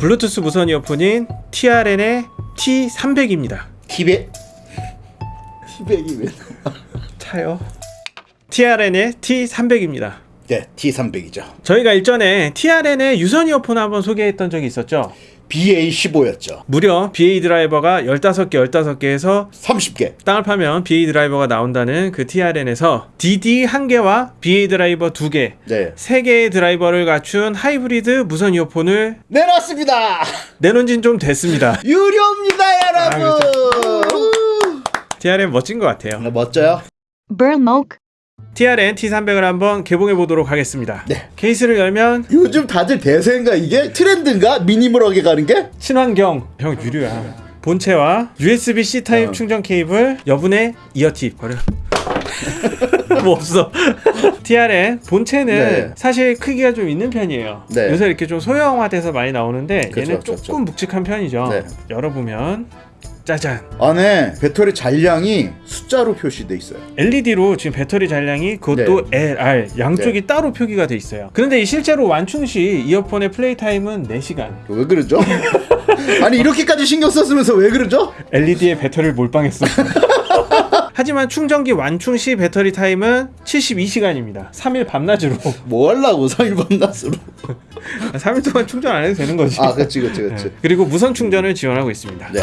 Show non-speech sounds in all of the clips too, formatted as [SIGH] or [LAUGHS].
블루투스 무선 이어폰인 TRN의 T300입니다. 티베 티백이 왜? 차요. TRN의 T300입니다. 네, T300이죠. 저희가 일전에 TRN의 유선 이어폰 한번 소개했던 적이 있었죠. BA15였죠. 무려 BA 드라이버가 15개, 15개에서 30개. 땅을 파면 BA 드라이버가 나온다는 그 TRN에서 DD 1개와 BA 드라이버 2개, 네. 3개의 드라이버를 갖춘 하이브리드 무선 이어폰을 내놨습니다. 내놓은 지는 좀 됐습니다. [LAUGHS] 유료입니다, 여러분. TRN 멋진 것 같아요. 네, 멋져요. TRN T300을 한번 개봉해 보도록 하겠습니다. 네. 케이스를 열면 요즘 다들 대세인가 이게 트렌드인가 미니멀하게 가는 게? 친환경 형 유료야. 본체와 USB-C 타입 어. 충전 케이블, 여분의 이어팁 버려. [LAUGHS] 뭐 없어. TRN 본체는 네. 사실 크기가 좀 있는 편이에요. 네. 요새 이렇게 좀 소형화돼서 많이 나오는데 그쵸, 얘는 그쵸, 조금 묵직한 편이죠. 네. 열어보면 짜잔. 안에 배터리 잔량이 숫자로 표시돼 있어요. LED로 지금 배터리 잔량이 그것도 네. LR 양쪽이 따로 표기가 돼 있어요. 그런데 이 실제로 완충 시 이어폰의 플레이 타임은 4시간. 왜 그러죠? [LAUGHS] 아니 이렇게까지 신경 썼으면서 왜 그러죠? LED에 배터리를 몰빵했어. [LAUGHS] 하지만 충전기 완충 시 배터리 타임은 72시간입니다. 3일 밤낮으로. 뭐 하려고 3일 밤낮으로 [LAUGHS] 3일 동안 충전 안 해도 되는 거지. 아 그치 그치 그치 네. 그리고 무선 충전을 지원하고 있습니다. 네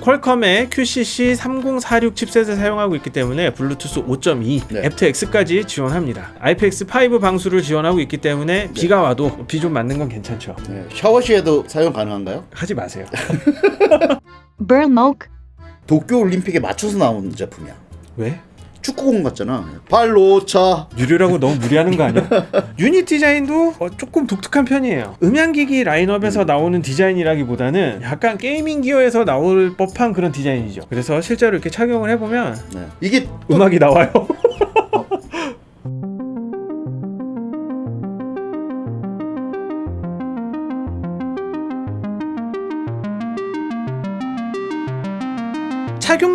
퀄컴의 QCC 3046 칩셋을 사용하고 있기 때문에 블루투스 5.2, 네. aptX까지 지원합니다. IPX5 방수를 지원하고 있기 때문에 네. 비가 와도 비 좀 맞는 건 괜찮죠. 네. 샤워 시에도 사용 가능한가요? 하지 마세요. [LAUGHS] 도쿄 올림픽에 맞춰서 나온 제품이야 왜? 축구공 같잖아 발로 차 유료라고 너무 무리하는 거 아니야? [LAUGHS] 유닛 디자인도 어, 조금 독특한 편이에요. 음향기기 라인업에서 나오는 디자인이라기보다는 약간 gaming gear에서 나올 법한 그런 디자인이죠. 그래서 실제로 이렇게 착용을 해보면 네. 이게 또 음악이 나와요.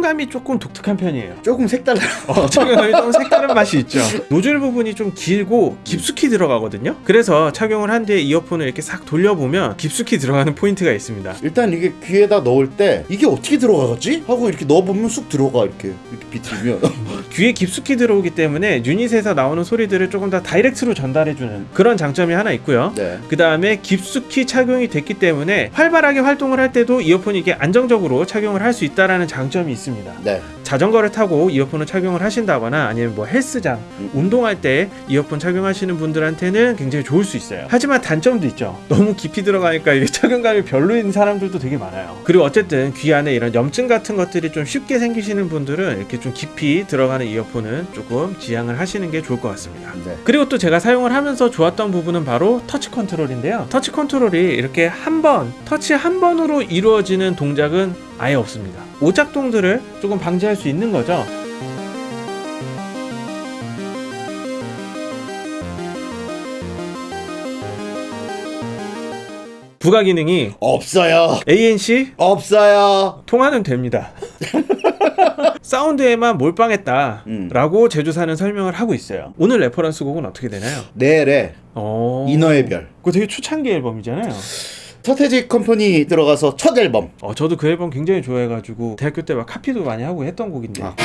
착용감이 조금 독특한 편이에요. 조금 색달라 어, 착용감이 좀 색다른 맛이 있죠. 노즐 부분이 좀 길고 깊숙이 들어가거든요. 그래서 착용을 한 뒤에 이어폰을 이렇게 싹 돌려보면 깊숙이 들어가는 포인트가 있습니다. 일단 이게 귀에다 넣을 때 이게 어떻게 들어가지? 하고 이렇게 넣어보면 쑥 들어가 이렇게 이렇게 비틀면 [LAUGHS] 귀에 깊숙이 들어오기 때문에 유닛에서 나오는 소리들을 조금 더 다이렉트로 전달해주는 그런 장점이 하나 있고요. 네. 그 다음에 깊숙이 착용이 됐기 때문에 활발하게 활동을 할 때도 이어폰이 이게 안정적으로 착용을 할 수 있다라는 장점이 있습니다. 네. 자전거를 타고 이어폰을 착용을 하신다거나 아니면 뭐 헬스장, 음. 운동할 때 이어폰 착용하시는 분들한테는 굉장히 좋을 수 있어요. 하지만 단점도 있죠. 너무 깊이 들어가니까 이게 착용감이 별로인 사람들도 되게 많아요. 그리고 어쨌든 귀 안에 이런 염증 같은 것들이 좀 쉽게 생기시는 분들은 이렇게 좀 깊이 들어가는 이어폰은 조금 지양을 하시는 게 좋을 것 같습니다. 네. 그리고 또 제가 사용을 하면서 좋았던 부분은 바로 터치 컨트롤인데요. 터치 컨트롤이 이렇게 한 번, 터치 한 번으로 이루어지는 동작은 아예 없습니다. 오작동들을 조금 방지할 수 있는 거죠. 부가 기능이 없어요 ANC 없어요 통화는 됩니다. [LAUGHS] 사운드에만 몰빵했다라고 제조사는 설명을 하고 있어요. 오늘 reference 곡은 어떻게 되나요? 넬의 어... 인어의 별 그거 되게 초창기 앨범이잖아요. 서태지 컴퍼니 들어가서 첫 앨범 어, 저도 그 앨범 굉장히 좋아해가지고 대학교 때 막 카피도 많이 하고 했던 곡인데. 아.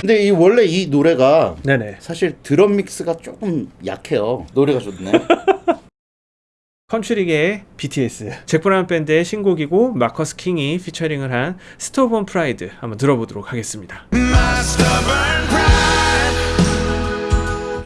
근데 이 원래 이 노래가 네네. 사실 드럼 mix가 조금 약해요 노래가 좋네 [LAUGHS] country계의 BTS 잭 브라운 밴드의 신곡이고 마커스 킹이 피처링을 한 Stubborn Pride 한번 들어보도록 하겠습니다.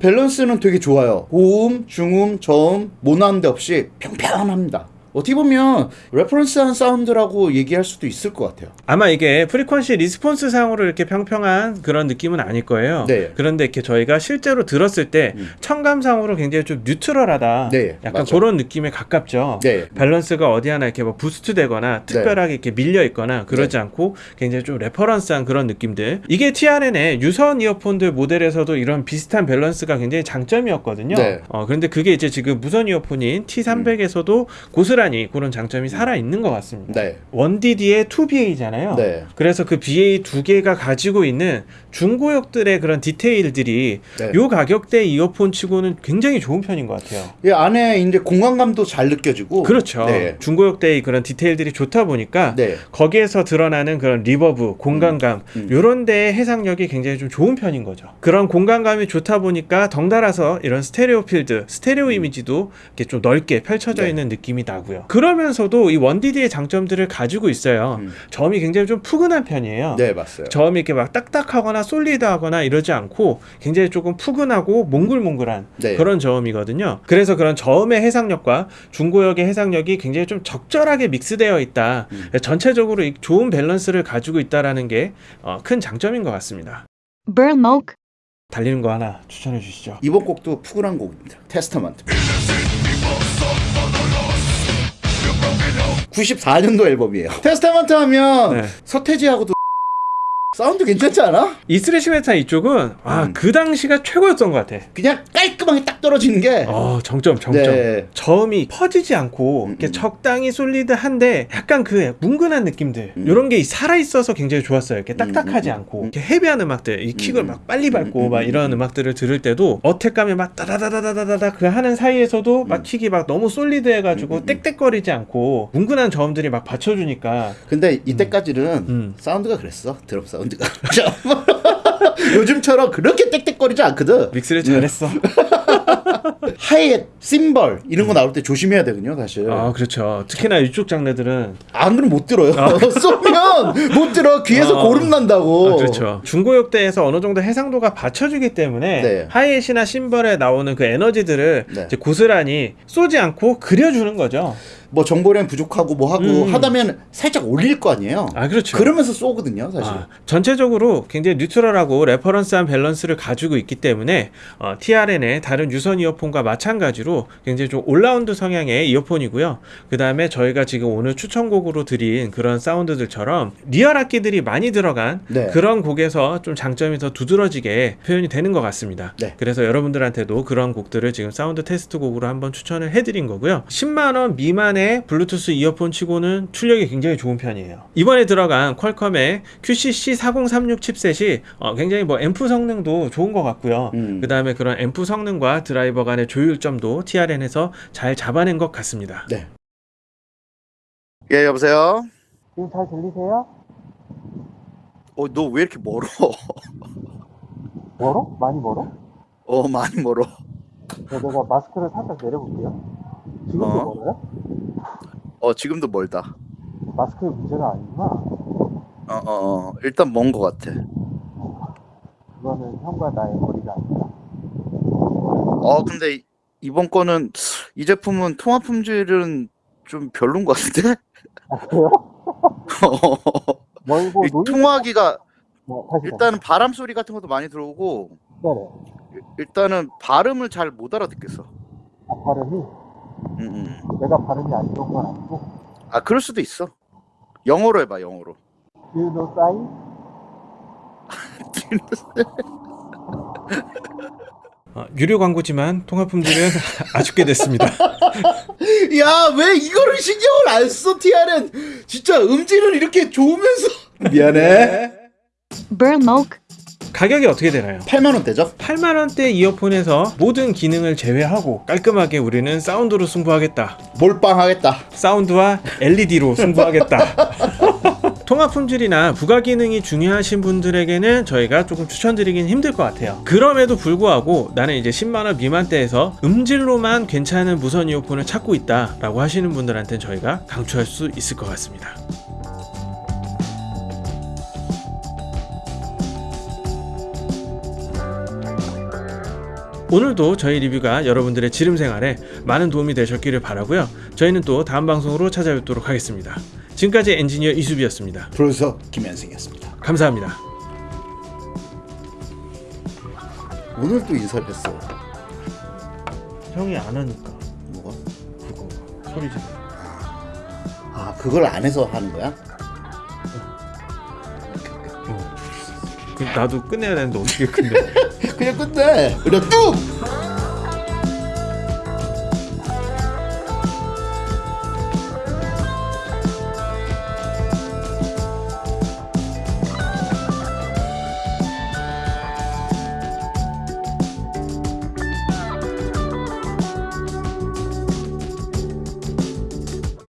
밸런스는 되게 좋아요. 고음, 중음, 저음 모나는 데 없이 평평합니다 어떻게 보면 reference한 사운드라고 얘기할 수도 있을 것 같아요 아마 이게 frequency response 상으로 이렇게 평평한 그런 느낌은 아닐 거예요. 네. 그런데 이렇게 저희가 실제로 들었을 때 음. 청감상으로 굉장히 좀 neutral하다. 네, 약간 맞죠. 그런 느낌에 가깝죠. 네. 밸런스가 어디 하나 이렇게 뭐 boost 되거나 특별하게 이렇게 밀려 있거나 그러지 않고 굉장히 좀 reference한 그런 느낌들. 이게 TRN의 유선 이어폰들 모델에서도 이런 비슷한 밸런스가 굉장히 장점이었거든요. 네. 어, 그런데 그게 이제 지금 무선 이어폰인 T300에서도 고스란히 고스란히 그런 장점이 살아 있는 것 같습니다. 네. 1DD의 2BA잖아요. 네. 그래서 그 BA 두 개가 가지고 있는 중고역들의 그런 디테일들이 네. 요 가격대 이어폰 치고는 굉장히 좋은 편인 것 같아요. 이 안에 이제 공간감도 잘 느껴지고. 그렇죠. 네. 중고역대의 그런 디테일들이 좋다 보니까 네. 거기에서 드러나는 그런 reverb, 공간감 음. 요런 데의 해상력이 굉장히 좀 좋은 편인 거죠. 그런 공간감이 좋다 보니까 덩달아서 이런 stereo field, 스테레오 이미지도 이렇게 좀 넓게 펼쳐져 네. 있는 느낌이 나고요. 그러면서도 이 1DD의 장점들을 가지고 있어요. 음. 점이 굉장히 좀 푸근한 편이에요. 네, 맞어요. 점이 이렇게 막 딱딱하거나 솔리드하거나 이러지 않고 굉장히 조금 푸근하고 몽글몽글한 네. 그런 저음이거든요. 그래서 그런 저음의 해상력과 중고역의 해상력이 굉장히 좀 적절하게 믹스되어 있다. 음. 전체적으로 이 좋은 밸런스를 가지고 있다라는 게 어, 큰 장점인 것 같습니다. 달리는 거 하나 추천해 주시죠. 이번 곡도 푸근한 곡입니다. 테스타먼트. 94년도 앨범이에요. 테스타먼트 하면 네. 서태지하고도 사운드 괜찮지 않아? 이 thrash metal 이쪽은 아, 음. 그 당시가 최고였던 것 같아. 그냥 깔끔하게 딱 떨어지는 게 어, 정점, 정점. 네. 저음이 퍼지지 않고 음, 이렇게 음. 적당히 solid한데 약간 그 뭉근한 느낌들 음. 이런 게 살아 있어서 굉장히 좋았어요. 이렇게 딱딱하지 음, 음, 않고 음. 이렇게 heavy한 음악들, 이 킥을 음, 막 빨리 밟고 음, 음, 막 음, 이런 음. 음악들을 들을 때도 attack감이 막 따다다다다다다 그 하는 사이에서도 막 음. 킥이 막 너무 solid해가지고 음, 음, 음. 땡땡거리지 않고 뭉근한 저음들이 막 받쳐주니까 근데 이때까지는 음. 사운드가 그랬어. 드럼 사운드 가. [LAUGHS] 요즘처럼 그렇게 땡땡거리지 않거든. 믹스를 잘했어. [LAUGHS] 하이햇, 심벌 이런 거 나올 때 조심해야 되거든요, 사실. 아 그렇죠. 특히나 이쪽 장르들은 안 그러면 못 들어요. [LAUGHS] 쏘면 못 들어. 귀에서 아. 고름 난다고. 아, 그렇죠. 중고역대에서 어느 정도 해상도가 받쳐주기 때문에 네. 하이햇이나 심벌에 나오는 그 에너지들을 네. 고스란히 쏘지 않고 그려주는 거죠. 뭐 정보량 부족하고 뭐 하고 음. 하다면 살짝 올릴 거 아니에요. 아 그렇죠. 그러면서 쏘거든요, 사실. 아, 전체적으로 굉장히 neutral하고 reference한 밸런스를 가지고 있기 때문에 어, TRN의 다른 유선 이어폰과 마찬가지로 굉장히 좀 올라운드 성향의 이어폰이고요. 그 다음에 저희가 지금 오늘 추천곡으로 드린 그런 사운드들처럼 리얼 악기들이 많이 들어간 네. 그런 곡에서 좀 장점이 더 두드러지게 표현이 되는 것 같습니다. 네. 그래서 여러분들한테도 그런 곡들을 지금 사운드 테스트 곡으로 한번 추천을 해드린 거고요. 10만 원 미만의 블루투스 이어폰 치고는 출력이 굉장히 좋은 편이에요. 이번에 들어간 Qualcomm의 QCC 4036 칩셋이 어, 굉장히 뭐 앰프 성능도 좋은 것 같고요. 음. 그 다음에 그런 앰프 성능과 드라이버 간의 조율점도 TRN에서 잘 잡아낸 것 같습니다. 네. 예, 여보세요? 지금 잘 들리세요? 어, 너 왜 이렇게 멀어? [LAUGHS] 멀어? 많이 멀어? 어, 많이 멀어. 내가 마스크를 살짝 내려볼게요. 지금도 어? 멀어요? 어, 지금도 멀다. 마스크의 문제가 아니구나. 어, 어, 어. 일단 먼 거 같아. 그거는 형과 나의 거리가 아니다. 어, 근데 이- 이번 거는 이 제품은 통화 품질은 좀 별론 것 같은데? 아, 그래요? [LAUGHS] 멀고 이 통화하기가 뭐, 일단은 바람 소리 같은 것도 많이 들어오고 네네. 일- 일단은 발음을 잘 못 알아듣겠어. 아, 발음이 음, 음. 내가 발음이 안 좋은 건 아니고 아, 그럴 수도 있어. 영어로 해봐, 영어로. Do you know sign? 어, 유료 광고지만 통화 품질은 [LAUGHS] 아쉽게 됐습니다. [LAUGHS] 야, 왜 이거를 신경을 안 써, TR은? 진짜 음질을 이렇게 좋으면서. 미안해. Burmok. 가격이 어떻게 되나요? 8만원대죠? 8만 원대 이어폰에서 모든 기능을 제외하고 깔끔하게 우리는 사운드로 승부하겠다. 몰빵하겠다. 사운드와 LED로 승부하겠다. [LAUGHS] 통화 품질이나 부가 기능이 중요하신 분들에게는 저희가 조금 추천드리긴 힘들 것 같아요. 그럼에도 불구하고 나는 이제 10만원 미만대에서 음질로만 괜찮은 무선 이어폰을 찾고 있다 라고 하시는 분들한테는 저희가 강추할 수 있을 것 같습니다. 오늘도 저희 리뷰가 여러분들의 지름 생활에 많은 도움이 되셨기를 바라고요. 저희는 또 다음 방송으로 찾아뵙도록 하겠습니다. 지금까지 엔지니어 이수비였습니다. 프로듀서 김현승이었습니다. 감사합니다. 오늘 또 인사를 했어. 형이 안 하니까 뭐가? 그거 소리 지르. 아, 그걸 안 해서 하는 거야? 그 나도 끝내야 되는데 어떻게 끝내? [LAUGHS] 그냥 끝내. 그냥 뚝!